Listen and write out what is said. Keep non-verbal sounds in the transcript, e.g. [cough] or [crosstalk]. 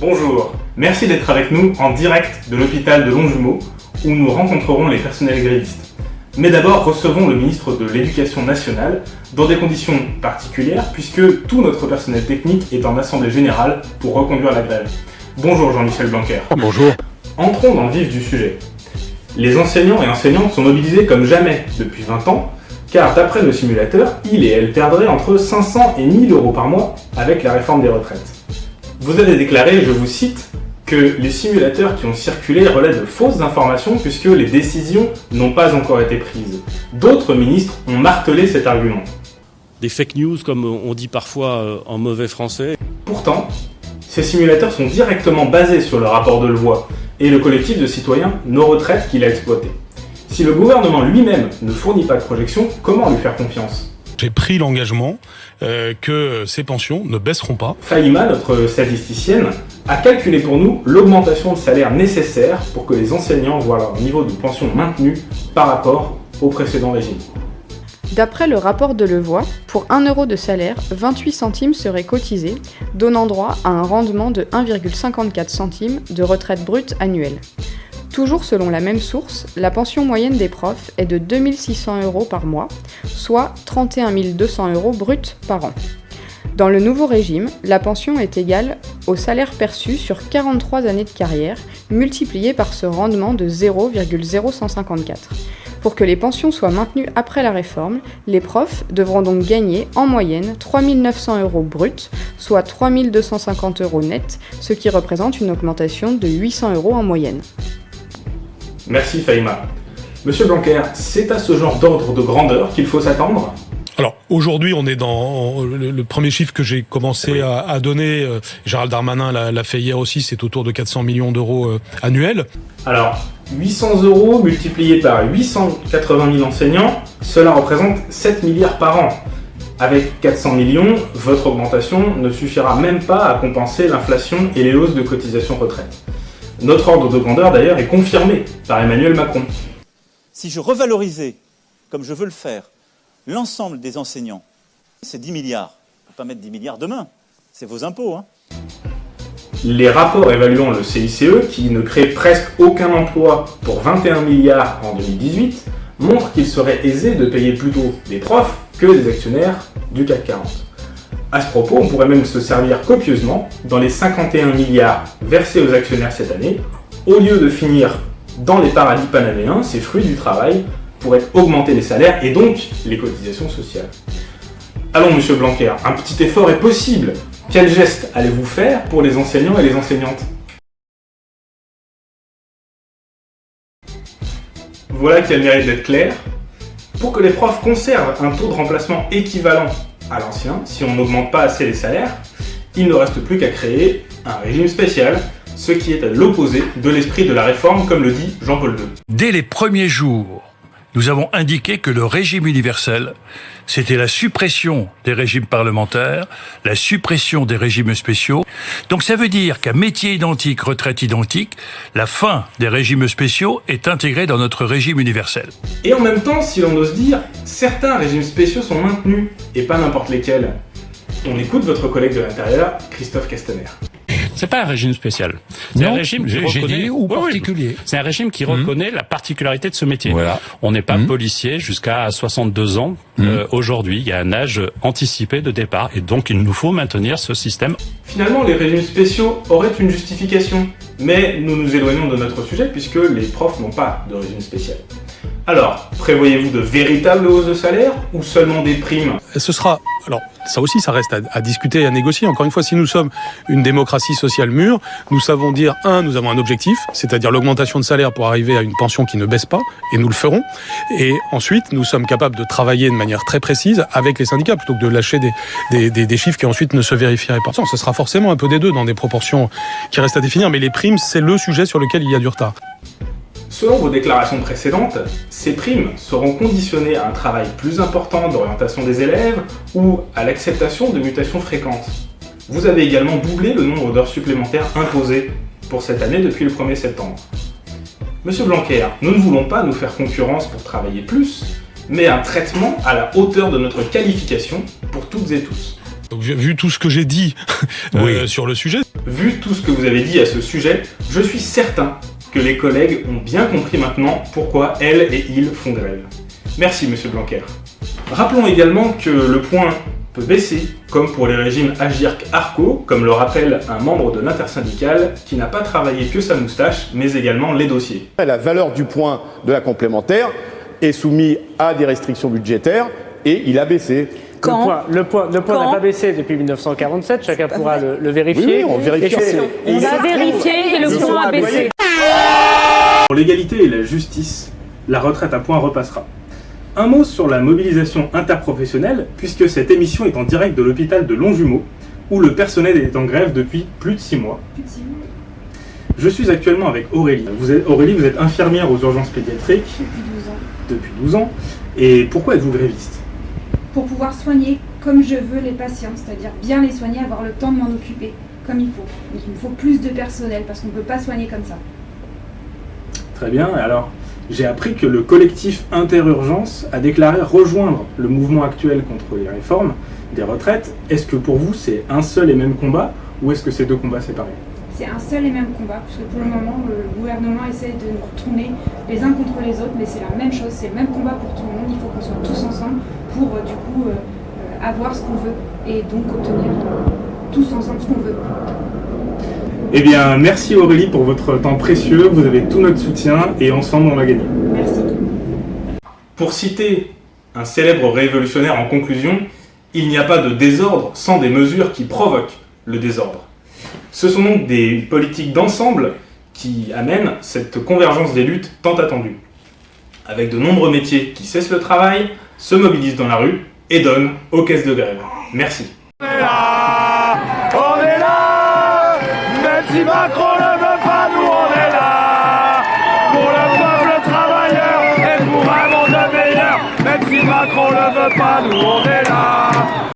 Bonjour, merci d'être avec nous en direct de l'hôpital de Longjumeau où nous rencontrerons les personnels grévistes. Mais d'abord, recevons le ministre de l'Éducation nationale dans des conditions particulières puisque tout notre personnel technique est en assemblée générale pour reconduire la grève. Bonjour Jean-Michel Blanquer. Bonjour. Entrons dans le vif du sujet. Les enseignants et enseignantes sont mobilisés comme jamais depuis 20 ans car d'après nos simulateurs, ils et elles perdraient entre 500 et 1000 euros par mois avec la réforme des retraites. Vous avez déclaré, je vous cite, que les simulateurs qui ont circulé relaient de fausses informations puisque les décisions n'ont pas encore été prises. D'autres ministres ont martelé cet argument. Des fake news, comme on dit parfois euh, en mauvais français. Pourtant, ces simulateurs sont directement basés sur le rapport de Levoix et le collectif de citoyens Nos Retraites qu'il a exploité. Si le gouvernement lui-même ne fournit pas de projection, comment lui faire confiance? J'ai pris l'engagement euh, que ces pensions ne baisseront pas. Faïma, notre statisticienne, a calculé pour nous l'augmentation de salaire nécessaire pour que les enseignants voient leur niveau de pension maintenu par rapport au précédent régime. D'après le rapport de Levoix, pour 1 euro de salaire, 28 centimes seraient cotisés, donnant droit à un rendement de 1,54 centimes de retraite brute annuelle. Toujours selon la même source, la pension moyenne des profs est de 2600 euros par mois, soit 31 200 euros bruts par an. Dans le nouveau régime, la pension est égale au salaire perçu sur 43 années de carrière, multiplié par ce rendement de 0,0154. Pour que les pensions soient maintenues après la réforme, les profs devront donc gagner en moyenne 3 900 euros bruts, soit 3 250 euros nets, ce qui représente une augmentation de 800 euros en moyenne. Merci Faïma. Monsieur Blanquer, c'est à ce genre d'ordre de grandeur qu'il faut s'attendre? Alors aujourd'hui, on est dans le, premier chiffre que j'ai commencé à, donner. Euh, Gérald Darmanin l'a fait hier aussi, c'est autour de 400 millions d'euros euh, annuels. Alors 800 euros multipliés par 880 000 enseignants, cela représente 7 milliards par an. Avec 400 millions, votre augmentation ne suffira même pas à compenser l'inflation et les hausses de cotisations retraite. Notre ordre de grandeur, d'ailleurs, est confirmé par Emmanuel Macron. Si je revalorisais, comme je veux le faire, l'ensemble des enseignants, c'est 10 milliards. On ne peut pas mettre 10 milliards demain. C'est vos impôts. Hein. Les rapports évaluant le CICE, qui ne crée presque aucun emploi pour 21 milliards en 2018, montrent qu'il serait aisé de payer plutôt des profs que des actionnaires du CAC 40. À ce propos, on pourrait même se servir copieusement dans les 51 milliards versés aux actionnaires cette année, au lieu de finir dans les paradis panaméens, ces fruits du travail pourraient augmenter les salaires et donc les cotisations sociales. Allons, monsieur Blanquer, un petit effort est possible. Quel geste allez-vous faire pour les enseignants et les enseignantes? Voilà qui a le mérite d'être clair. Pour que les profs conservent un taux de remplacement équivalent à l'ancien, si on n'augmente pas assez les salaires, il ne reste plus qu'à créer un régime spécial, ce qui est à l'opposé de l'esprit de la réforme, comme le dit Jean-Paul II. Dès les premiers jours nous avons indiqué que le régime universel, c'était la suppression des régimes parlementaires, la suppression des régimes spéciaux. Donc ça veut dire qu'à métier identique, retraite identique, la fin des régimes spéciaux est intégrée dans notre régime universel. Et en même temps, si l'on ose dire, certains régimes spéciaux sont maintenus, et pas n'importe lesquels. On écoute votre collègue de l'Intérieur, Christophe Castaner. C'est pas un régime spécial. C'est un régime qui reconnaît ou particulier. C'est un régime qui reconnaît la particularité de ce métier. Voilà. On n'est pas mmh. policier jusqu'à 62 ans. Mmh. Euh, Aujourd'hui, il y a un âge anticipé de départ et donc il nous faut maintenir ce système. Finalement, les régimes spéciaux auraient une justification, mais nous nous éloignons de notre sujet puisque les profs n'ont pas de régime spécial. Alors, prévoyez-vous de véritables hausses de salaire ou seulement des primes? Ce sera... Alors, ça aussi, ça reste à, discuter et à négocier. Encore une fois, si nous sommes une démocratie sociale mûre, nous savons dire, un, nous avons un objectif, c'est-à-dire l'augmentation de salaire pour arriver à une pension qui ne baisse pas, et nous le ferons. Et ensuite, nous sommes capables de travailler de manière très précise avec les syndicats, plutôt que de lâcher des, des, chiffres qui ensuite ne se vérifieraient pas. Ce sera forcément un peu des deux dans des proportions qui restent à définir, mais les primes, c'est le sujet sur lequel il y a du retard. Selon vos déclarations précédentes, ces primes seront conditionnées à un travail plus important d'orientation des élèves ou à l'acceptation de mutations fréquentes. Vous avez également doublé le nombre d'heures supplémentaires imposées pour cette année depuis le 1er septembre. Monsieur Blanquer, nous ne voulons pas nous faire concurrence pour travailler plus, mais un traitement à la hauteur de notre qualification pour toutes et tous. Donc, vu tout ce que j'ai dit [laughs] euh, sur le sujet. Vu tout ce que vous avez dit à ce sujet, je suis certain que les collègues ont bien compris maintenant pourquoi elles et ils font grève. Merci Monsieur Blanquer. Rappelons également que le point peut baisser, comme pour les régimes Agirc-Arco, comme le rappelle un membre de l'intersyndicale qui n'a pas travaillé que sa moustache, mais également les dossiers. La valeur du point de la complémentaire est soumise à des restrictions budgétaires et il a baissé. Quand le point, le point, n'a pas baissé depuis 1947, chacun pourra le, vérifier. Oui, on vérifie. On a vérifié et le point a baissé. Pour l'égalité et la justice, la retraite à point repassera. Un mot sur la mobilisation interprofessionnelle, puisque cette émission est en direct de l'hôpital de Longjumeau, où le personnel est en grève depuis plus de 6 mois. Je suis actuellement avec Aurélie. Vous êtes, Aurélie, vous êtes infirmière aux urgences pédiatriques. Depuis 12 ans. Depuis 12 ans. Et pourquoi êtes-vous gréviste? Pour pouvoir soigner comme je veux les patients, c'est-à-dire bien les soigner, avoir le temps de m'en occuper comme il faut. il me faut plus de personnel parce qu'on ne peut pas soigner comme ça. Très bien. Alors, j'ai appris que le collectif Interurgence a déclaré rejoindre le mouvement actuel contre les réformes des retraites. Est-ce que pour vous c'est un seul et même combat ou est-ce que c'est deux combats séparés? C'est un seul et même combat, puisque pour le moment le gouvernement essaie de nous retourner les uns contre les autres, mais c'est la même chose, c'est le même combat pour tout le monde, il faut qu'on soit tous ensemble pour euh, du coup euh, euh, avoir ce qu'on veut et donc obtenir tous ensemble ce qu'on veut. Eh bien, merci Aurélie pour votre temps précieux, vous avez tout notre soutien et ensemble on va gagner. Merci. Pour citer un célèbre révolutionnaire en conclusion, il n'y a pas de désordre sans des mesures qui provoquent le désordre. Ce sont donc des politiques d'ensemble qui amènent cette convergence des luttes tant attendue. Avec de nombreux métiers qui cessent le travail, se mobilisent dans la rue et donnent aux caisses de grève. Merci. Si Macron ne veut pas, nous on est là. Pour le peuple travailleur et pour un monde meilleur. Même si Macron ne veut pas, nous on est là